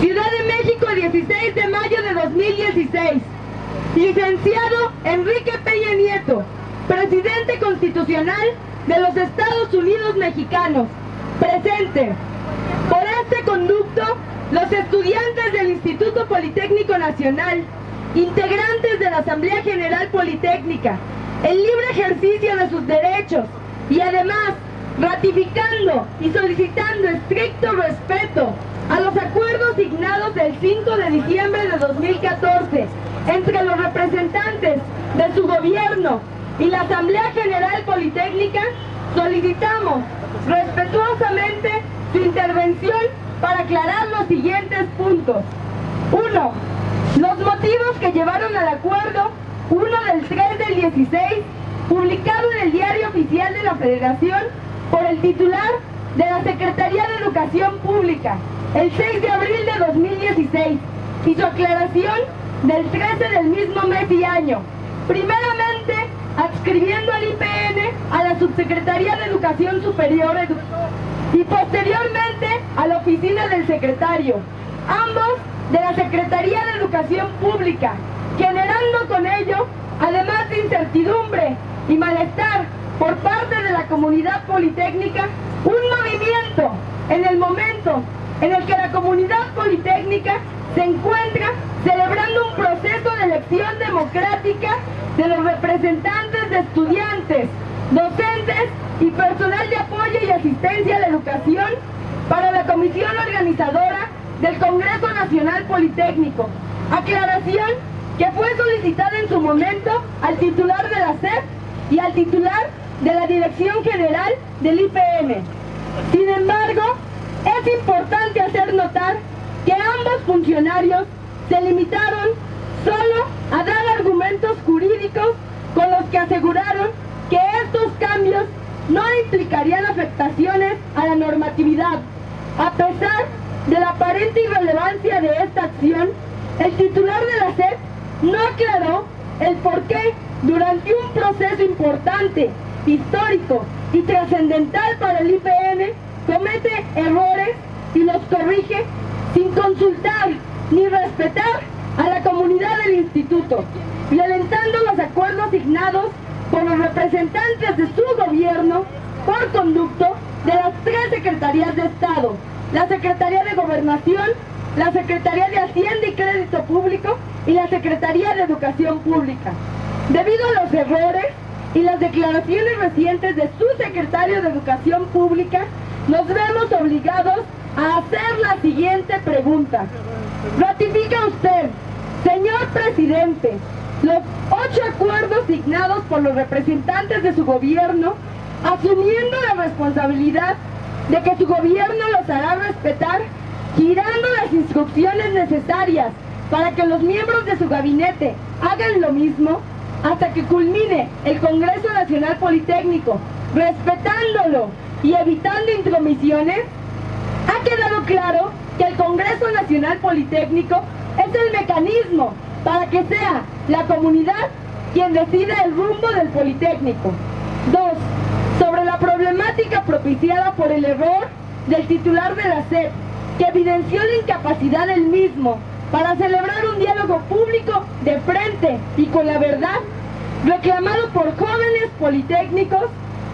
Ciudad de México, 16 de mayo de 2016. Licenciado Enrique Peña Nieto, Presidente Constitucional de los Estados Unidos Mexicanos. Presente. Por este conducto, los estudiantes del Instituto Politécnico Nacional, integrantes de la Asamblea General Politécnica, el libre ejercicio de sus derechos y además ratificando y solicitando estricto respeto a los acuerdos signados el 5 de diciembre de 2014 entre los representantes de su gobierno y la Asamblea General Politécnica, solicitamos respetuosamente su intervención para aclarar los siguientes puntos. 1. Los motivos que llevaron al acuerdo 1 del 3 del 16, publicado en el Diario Oficial de la Federación por el titular de la Secretaría de Educación Pública, el 6 de abril de 2016, y su aclaración del 13 del mismo mes y año. Primeramente, adscribiendo al IPN a la Subsecretaría de Educación Superior y posteriormente a la oficina del secretario, ambos de la Secretaría de Educación Pública, generando con ello, además de incertidumbre y malestar por parte de la comunidad politécnica, un movimiento en el momento en el que la comunidad politécnica se encuentra celebrando un proceso de elección democrática de los representantes de estudiantes, docentes y personal de apoyo y asistencia a la educación para la comisión organizadora del Congreso Nacional Politécnico. Aclaración que fue solicitada en su momento al titular de la SEP y al titular de la Dirección General del IPM. Sin embargo, es importante hacer notar que ambos funcionarios se limitaron solo a dar argumentos jurídicos con los que aseguraron que estos cambios no implicarían afectaciones a la normatividad. A pesar de la aparente irrelevancia de esta acción, el titular de la SEP no aclaró el por qué durante un proceso importante, histórico y trascendental para el IPN comete errores y los corrige sin consultar ni respetar a la comunidad del instituto, violentando los acuerdos signados por los representantes de su gobierno por conducto de las tres secretarías de Estado, la Secretaría de Gobernación, la Secretaría de Hacienda y Crédito Público y la Secretaría de Educación Pública. Debido a los errores y las declaraciones recientes de su secretario de Educación Pública, nos vemos obligados a hacer la siguiente pregunta. ¿Ratifica usted, señor presidente, los ocho acuerdos signados por los representantes de su gobierno, asumiendo la responsabilidad de que su gobierno los hará respetar, girando las instrucciones necesarias para que los miembros de su gabinete hagan lo mismo hasta que culmine el Congreso Nacional Politécnico, respetándolo y evitando intromisiones? Ha quedado claro que el Congreso Nacional Politécnico es el mecanismo para que sea la comunidad quien decida el rumbo del Politécnico. Dos, sobre la problemática propiciada por el error del titular de la SED, que evidenció la incapacidad del mismo para celebrar un diálogo público de frente y con la verdad, reclamado por jóvenes politécnicos,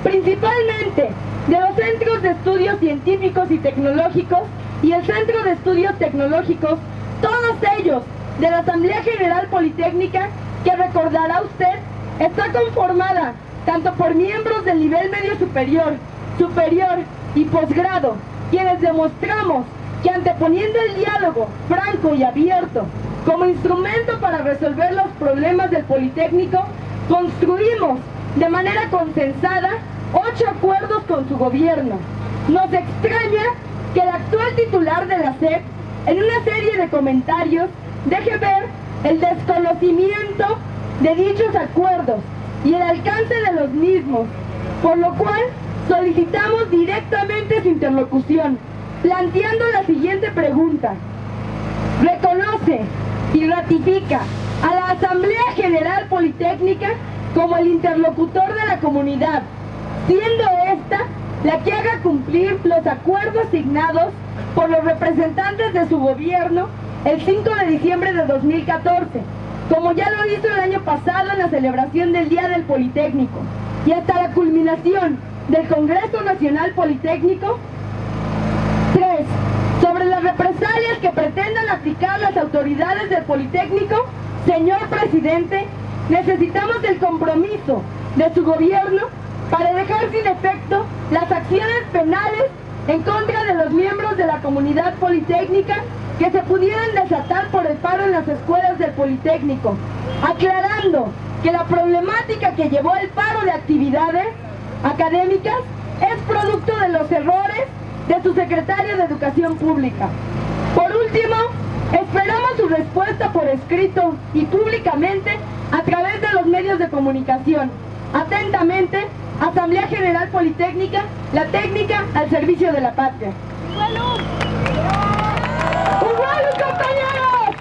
principalmente de los centros de estudios científicos y tecnológicos y el Centro de Estudios Tecnológicos, todos ellos de la Asamblea General Politécnica, que recordará usted, está conformada tanto por miembros del nivel medio superior, superior y posgrado, quienes demostramos que anteponiendo el diálogo franco y abierto como instrumento para resolver los problemas del Politécnico, construimos de manera consensada ocho acuerdos con su gobierno. Nos extraña que el actual titular de la SEP, en una serie de comentarios, deje ver el desconocimiento de dichos acuerdos y el alcance de los mismos, por lo cual solicitamos directamente su interlocución, planteando ¿Reconoce y ratifica a la Asamblea General Politécnica como el interlocutor de la comunidad, siendo esta la que haga cumplir los acuerdos signados por los representantes de su gobierno el 5 de diciembre de 2014, como ya lo hizo el año pasado en la celebración del Día del Politécnico, y hasta la culminación del Congreso Nacional Politécnico. 3. Sobre las represalias que pretendan aplicar las autoridades del Politécnico, señor presidente, necesitamos el compromiso de su gobierno para dejar sin efecto las acciones penales en contra de los miembros de la comunidad politécnica que se pudieran desatar por el paro en las escuelas del Politécnico, aclarando que la problemática que llevó el paro de actividades académicas es producto de los errores de su secretario de Educación Pública. Por último, esperamos su respuesta por escrito y públicamente a través de los medios de comunicación. Atentamente, Asamblea General Politécnica, la técnica al servicio de la patria. ¡Igual, compañeros!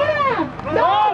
¡Una, dos,